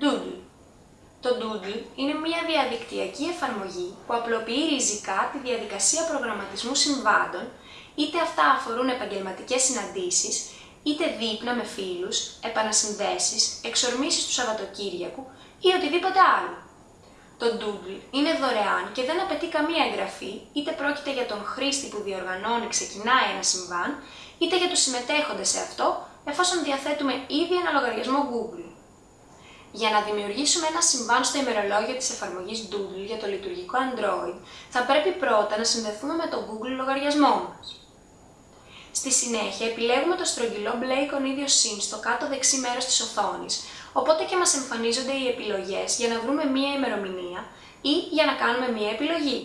Doodle. Το Doodle είναι μια διαδικτυακή εφαρμογή που απλοποιεί ριζικά τη διαδικασία προγραμματισμού συμβάντων, είτε αυτά αφορούν επαγγελματικές συναντήσεις, είτε δείπνα με φίλους, επανασυνδέσεις, εξορμήσεις του Σαββατοκύριακου ή οτιδήποτε άλλο. Το Doodle είναι δωρεάν και δεν απαιτεί καμία εγγραφή, είτε πρόκειται για τον χρήστη που διοργανώνει ξεκινάει ένα συμβάν, είτε για τους συμμετέχοντες σε αυτό, εφόσον διαθέτουμε ήδη ένα λογαριασμό Google. Για να δημιουργήσουμε ένα συμβάν στο ημερολόγιο της εφαρμογής Doodle για το λειτουργικό Android, θα πρέπει πρώτα να συνδεθούμε με το Google λογαριασμό μας. Στη συνέχεια επιλέγουμε το στρογγυλό μπλε εικονίδιο συν στο κάτω δεξί μέρος της οθόνης, οπότε και μας εμφανίζονται οι επιλογές για να βρούμε μία ημερομηνία ή για να κάνουμε μία επιλογή.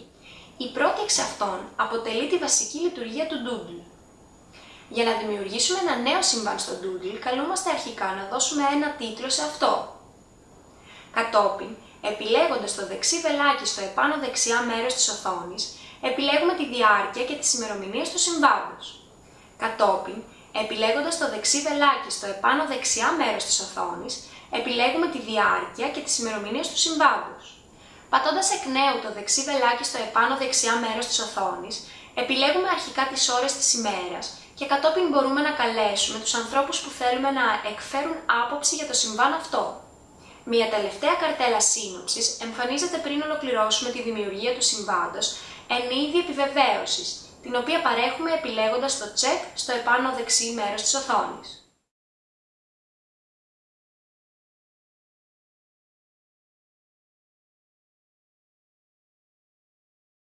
Η πρώτη εξ αυτών αποτελεί τη βασική λειτουργία του Doodle. Για να δημιουργήσουμε ένα νέο συμβάν στο Doodle, καλούμαστε αρχικά να δώσουμε ένα τίτλο σε αυτό. Κατόπιν, επιλέγοντας το δεξί βελάκι στο επάνω δεξιά μέρος της οθόνης, επιλέγουμε τη διάρκεια και τις ημερομηνίες του συμβάντος. Κατόπιν, επιλέγοντας το δεξί βελάκι στο επάνω δεξιά μέρος της οθόνης, επιλέγουμε τη διάρκεια και τις ημερομηνίες του συμβάντος. Πατώντας εκ νέου το δεξί βελάκι στο επάνω δεξιά μέρος της οθόνης, επιλέγουμε αρχικά τις ώρες της ημέρας και κατόπιν μπορούμε να καλέσουμε τους ανθρώπους που θέλουμε να εκφέρουν άποψη για το συμβάν αυτό. Μια τελευταία καρτέλα σύνοψης εμφανίζεται πριν ολοκληρώσουμε τη δημιουργία του συμβάντος εν είδη επιβεβαίωσης, την οποία παρέχουμε επιλέγοντας το check στο επάνω δεξί μέρος της οθόνης.